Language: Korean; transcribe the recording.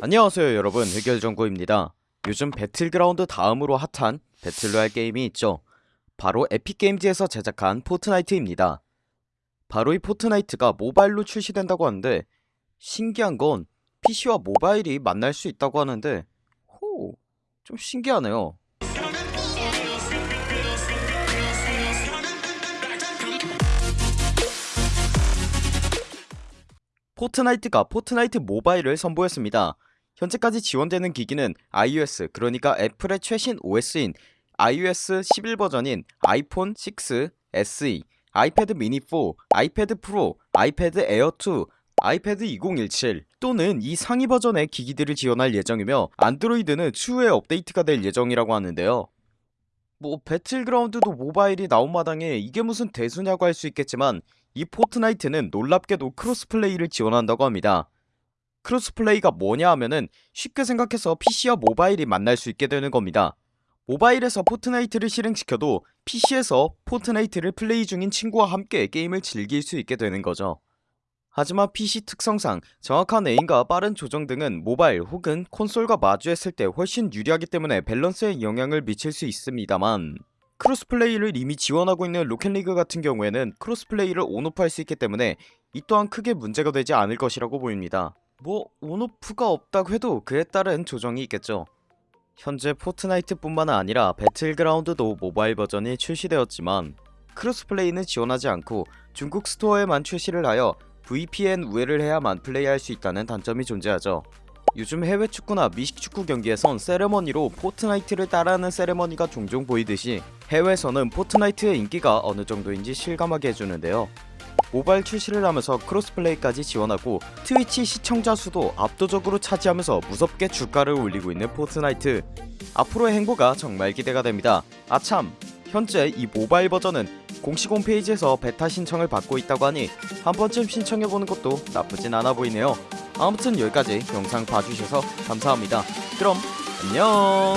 안녕하세요 여러분. 흑열정구입니다. 요즘 배틀그라운드 다음으로 핫한 battle royale 게임이 있죠. 바로 에픽게임즈에서 제작한 포트나이트입니다. 바로 이 포트나이트가 모바일로 출시된다고 하는데 신기한 건 PC와 모바일이 만날 수 있다고 하는데 호, 좀 신기하네요. 포트나이트가 포트나이트 모바일을 선보였습니다 현재까지 지원되는 기기는 iOS 그러니까 애플의 최신 OS인 iOS 11 버전인 아이폰 6, SE, 아이패드 미니 4, 아이패드 프로, 아이패드 에어 2, 아이패드 2017 또는 이 상위 버전의 기기들을 지원할 예정이며 안드로이드는 추후에 업데이트가 될 예정이라고 하는데요. 뭐 배틀그라운드도 모바일이 나온 마당에 이게 무슨 대수냐고 할 수 있겠지만 이 포트나이트는 놀랍게도 cross play를 지원한다고 합니다 cross play가 뭐냐 하면은 쉽게 생각해서 PC와 모바일이 만날 수 있게 되는 겁니다. 모바일에서 포트나이트를 실행시켜도 PC에서 포트나이트를 플레이 중인 친구와 함께 게임을 즐길 수 있게 되는 거죠. 하지만 PC 특성상 정확한 aim과 빠른 조정 등은 모바일 혹은 콘솔과 마주했을 때 훨씬 유리하기 때문에 밸런스에 영향을 미칠 수 있습니다만 cross play를 이미 지원하고 있는 로켓리그 같은 경우에는 크로스플레이를 온오프할 수 있기 때문에 이 또한 크게 문제가 되지 않을 것이라고 보입니다 뭐 on off가 없다고 해도 그에 따른 조정이 있겠죠. 현재 포트나이트 뿐만 아니라 배틀그라운드도 모바일 버전이 출시되었지만 cross play는 지원하지 않고 중국 스토어에만 출시를 하여 VPN 우회를 해야만 플레이할 수 있다는 단점이 존재하죠. 요즘 해외 축구나 미식 축구 경기에선 세레머니로 포트나이트를 따라하는 세레머니가 종종 보이듯이 해외에서는 포트나이트의 인기가 어느 정도인지 실감하게 해주는데요 모바일 출시를 하면서 cross play까지 지원하고 트위치 시청자 수도 압도적으로 차지하면서 무섭게 주가를 올리고 있는 포트나이트. 앞으로의 행보가 정말 기대가 됩니다. 아참 현재 이 모바일 버전은 공식 홈페이지에서 베타 신청을 받고 있다고 하니 한번쯤 신청해보는 것도 나쁘진 않아 보이네요. 아무튼 여기까지 영상 봐주셔서 감사합니다. 그럼 안녕